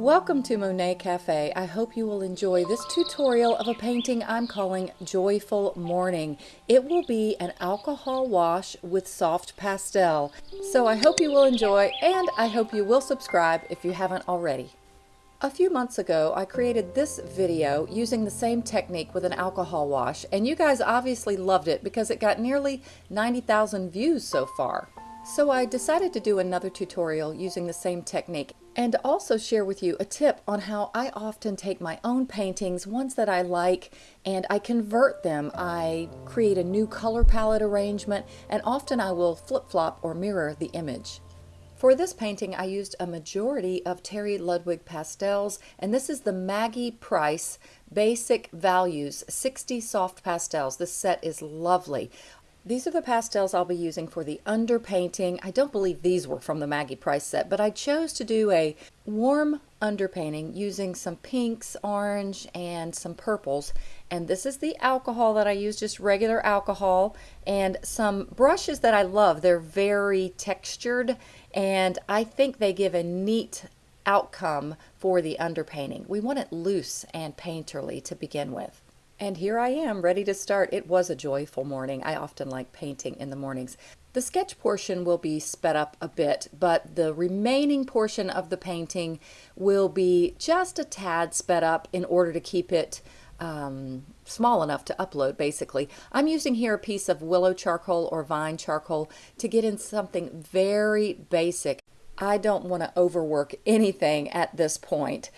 Welcome to Monet Cafe. I hope you will enjoy this tutorial of a painting I'm calling Joyful Morning. It will be an alcohol wash with soft pastel. So I hope you will enjoy and I hope you will subscribe if you haven't already. A few months ago, I created this video using the same technique with an alcohol wash, and you guys obviously loved it because it got nearly 90,000 views so far. So I decided to do another tutorial using the same technique and also share with you a tip on how I often take my own paintings, ones that I like, and I convert them. I create a new color palette arrangement and often I will flip-flop or mirror the image. For this painting, I used a majority of Terry Ludwig pastels, and this is the Maggie Price Basic Values 60 Soft Pastels. This set is lovely. These are the pastels I'll be using for the underpainting. I don't believe these were from the Maggie Price set, but I chose to do a warm underpainting using some pinks, orange, and some purples. And this is the alcohol that I use, just regular alcohol, and some brushes that I love. They're very textured, and I think they give a neat outcome for the underpainting. We want it loose and painterly to begin with. And here I am, ready to start. It was a joyful morning. I often like painting in the mornings. The sketch portion will be sped up a bit, but the remaining portion of the painting will be just a tad sped up in order to keep it um, small enough to upload basically. I'm using here a piece of willow charcoal or vine charcoal to get in something very basic. I don't want to overwork anything at this point.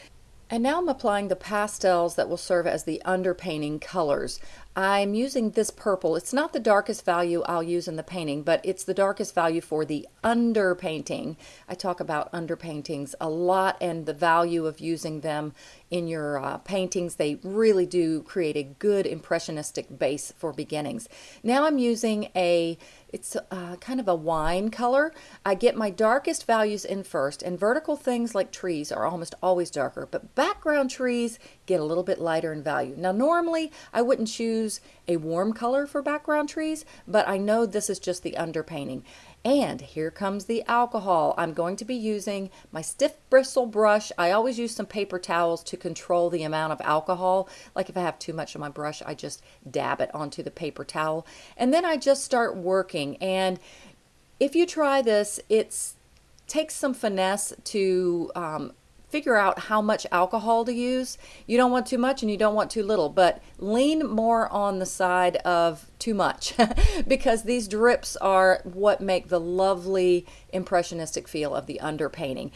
And now I'm applying the pastels that will serve as the underpainting colors. I'm using this purple. It's not the darkest value I'll use in the painting, but it's the darkest value for the underpainting. I talk about underpaintings a lot and the value of using them in your uh, paintings. They really do create a good impressionistic base for beginnings. Now I'm using a, it's uh, kind of a wine color. I get my darkest values in first, and vertical things like trees are almost always darker, but background trees get a little bit lighter in value. Now normally I wouldn't choose choose a warm color for background trees, but I know this is just the underpainting. And here comes the alcohol. I'm going to be using my stiff bristle brush. I always use some paper towels to control the amount of alcohol. Like if I have too much on my brush, I just dab it onto the paper towel. And then I just start working. And if you try this, it's takes some finesse to um, figure out how much alcohol to use. You don't want too much and you don't want too little, but lean more on the side of too much because these drips are what make the lovely impressionistic feel of the underpainting.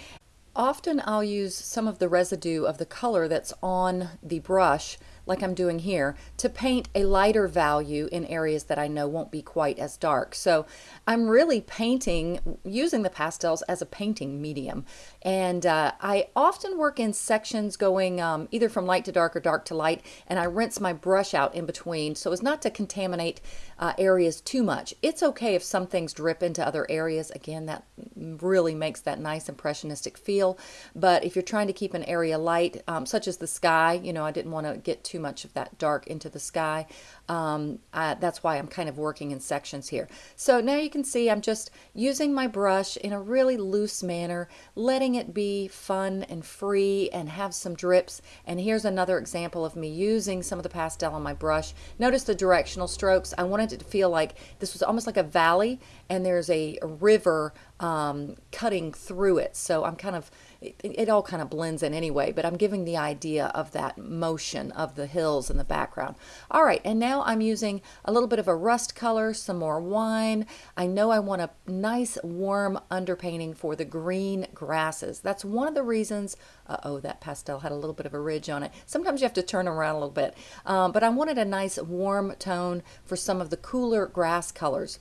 Often I'll use some of the residue of the color that's on the brush like I'm doing here, to paint a lighter value in areas that I know won't be quite as dark. So I'm really painting using the pastels as a painting medium. And uh, I often work in sections going um, either from light to dark or dark to light, and I rinse my brush out in between so as not to contaminate uh, areas too much. It's okay if some things drip into other areas. Again, that really makes that nice impressionistic feel. But if you're trying to keep an area light, um, such as the sky, you know, I didn't want to get too too much of that dark into the sky. Um, I, that's why I'm kind of working in sections here. So now you can see I'm just using my brush in a really loose manner, letting it be fun and free and have some drips. And here's another example of me using some of the pastel on my brush. Notice the directional strokes. I wanted it to feel like this was almost like a valley and there's a, river um, cutting through it. So I'm kind of it, it, all kind of blends in anyway, but I'm giving the idea of that motion of the hills in the background. All right, and now I'm using a little bit of a rust color, some more wine. I know I want a nice warm underpainting for the green grasses. That's one of the reasons, uh-oh, that pastel had a little bit of a ridge on it. Sometimes you have to turn around a little bit, um, but I wanted a nice warm tone for some of the cooler grass colors.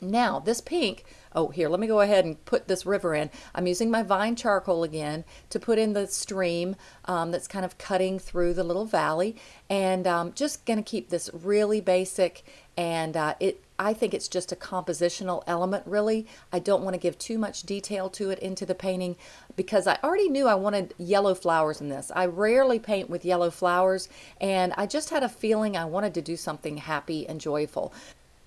Now, this pink, oh, here, let me go ahead and put this river in. I'm using my vine charcoal again to put in the stream um, that's kind of cutting through the little valley. And um, just going to keep this really basic. And uh, it, I think it's just a compositional element, really. I don't want to give too much detail to it into the painting because I already knew I wanted yellow flowers in this. I rarely paint with yellow flowers, and I just had a feeling I wanted to do something happy and joyful.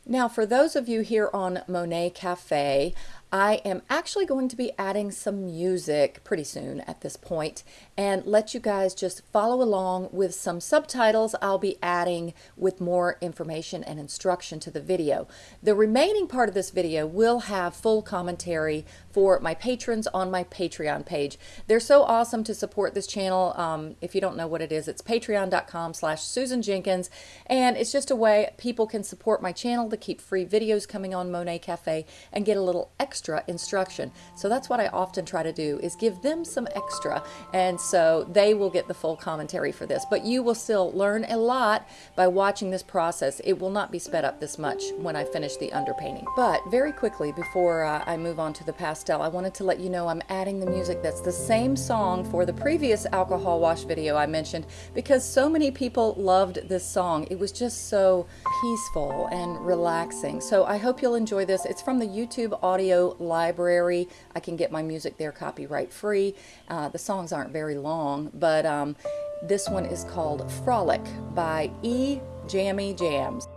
Now, for those of you here on Monet Cafe, I am actually going to be adding some music pretty soon at this point and let you guys just follow along with some subtitles I'll be adding with more information and instruction to the video. The remaining part of this video will have full commentary for my patrons on my Patreon page. They're so awesome to support this channel. Um, if you don't know what it is, it's patreon.com slash Susan Jenkins and it's just a way people can support my channel to keep free videos coming on Monet Cafe and get a little extra extra instruction. So that's what I often try to do is give them some extra and so they will get the full commentary for this. But you will still learn a lot by watching this process. It will not be sped up this much when I finish the underpainting. But very quickly before uh, I move on to the pastel, I wanted to let you know I'm adding the music that's the same song for the previous alcohol wash video I mentioned because so many people loved this song. It was just so peaceful and relaxing. So I hope you'll enjoy this. It's from the YouTube audio library. I can get my music there copyright free. Uh, the songs aren't very long, but um, this one is called Frolic by E. Jammy Jams.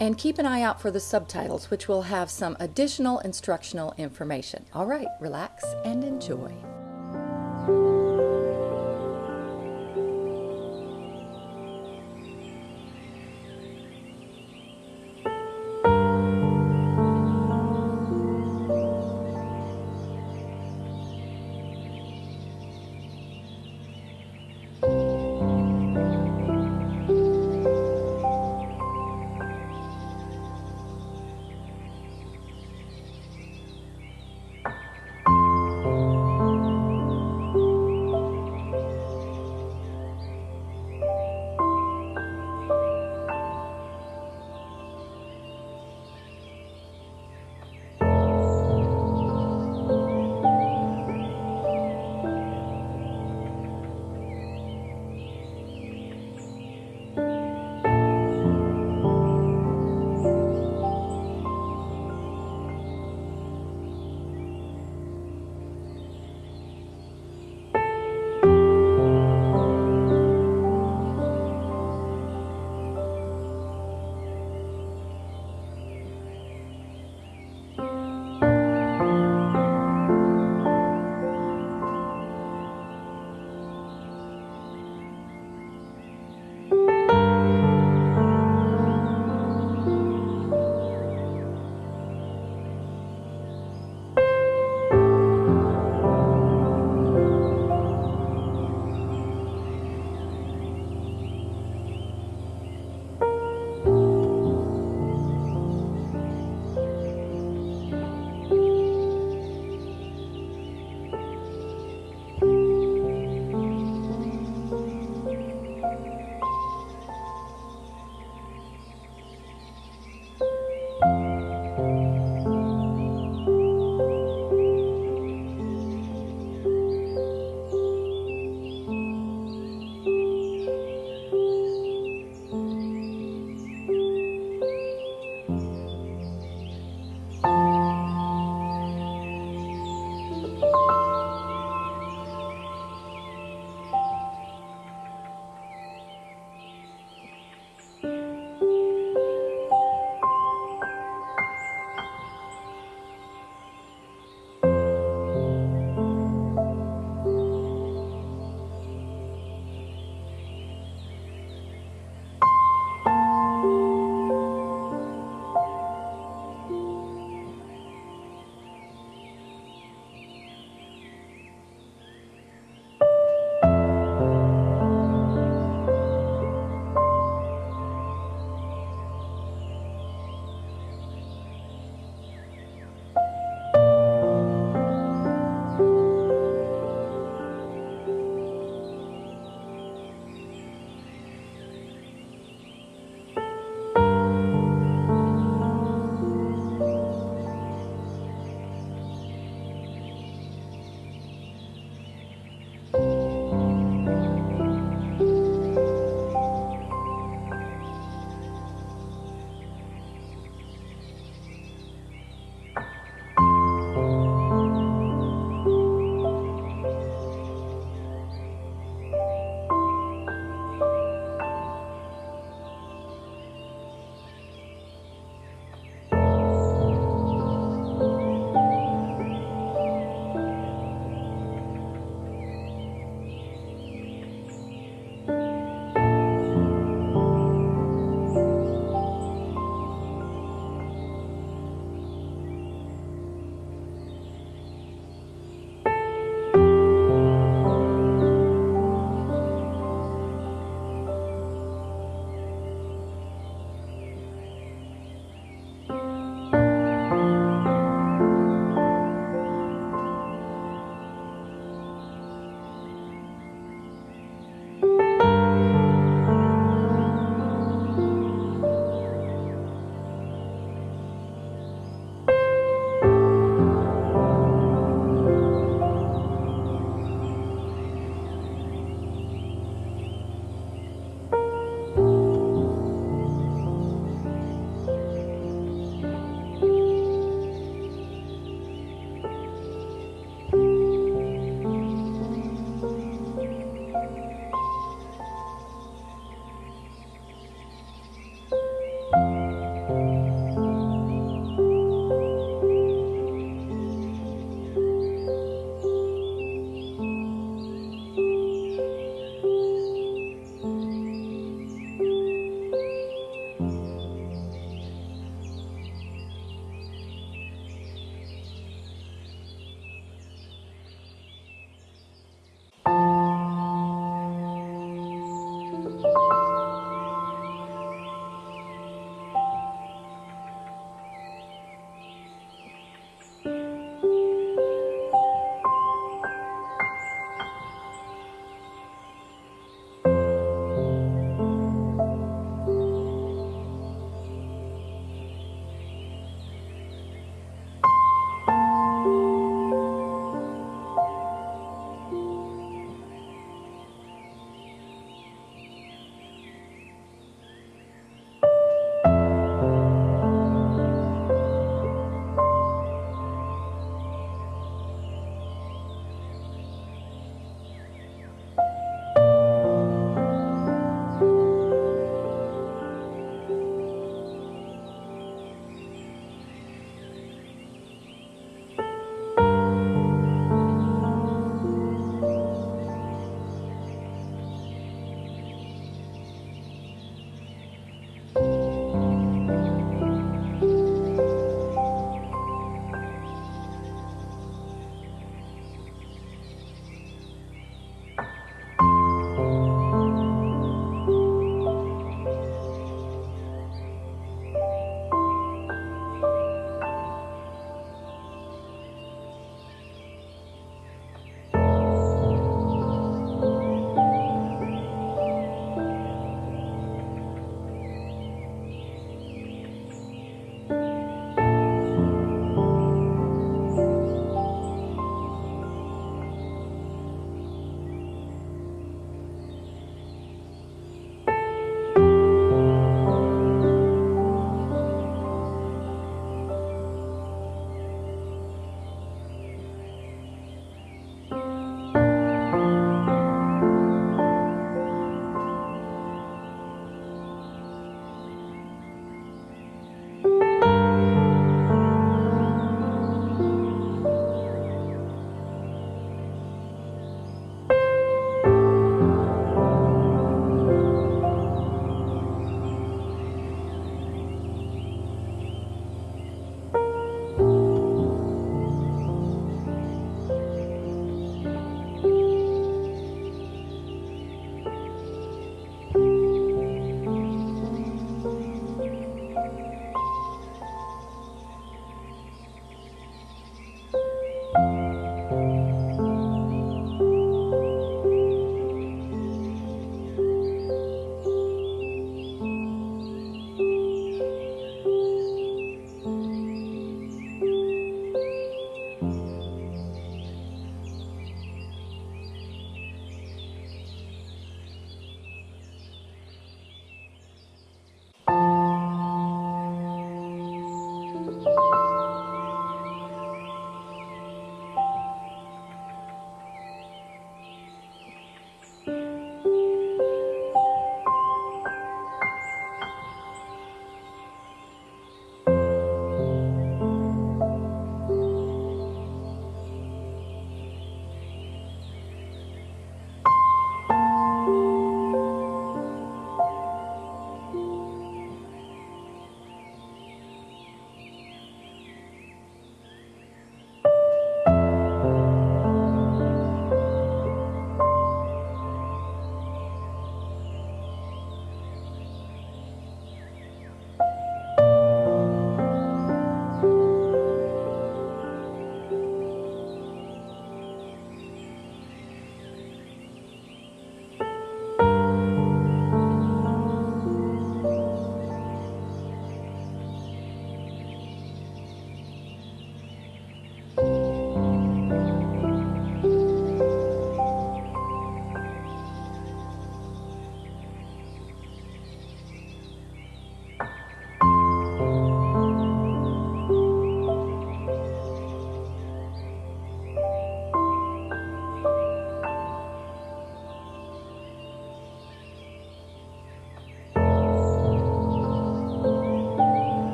And keep an eye out for the subtitles, which will have some additional instructional information. All right, relax and enjoy.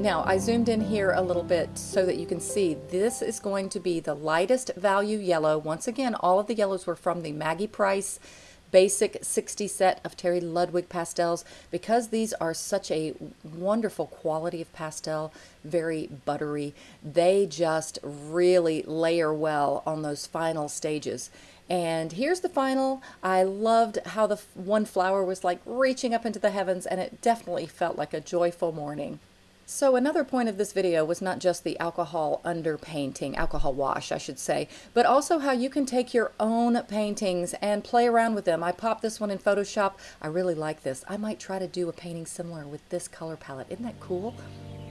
Now I zoomed in here a little bit so that you can see this is going to be the lightest value yellow. Once again, all of the yellows were from the Maggie Price basic 60 set of Terry Ludwig pastels because these are such a wonderful quality of pastel, very buttery. They just really layer well on those final stages. And here's the final. I loved how the one flower was like reaching up into the heavens and it definitely felt like a joyful morning. So another point of this video was not just the alcohol underpainting, alcohol wash I should say, but also how you can take your own paintings and play around with them. I popped this one in Photoshop. I really like this. I might try to do a painting similar with this color palette. Isn't that cool?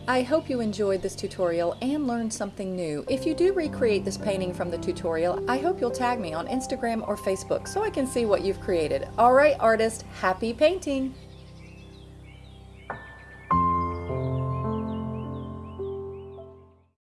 I hope you enjoyed this tutorial and learned something new. If you do recreate this painting from the tutorial, I hope you'll tag me on Instagram or Facebook so I can see what you've created. Alright artist, happy painting!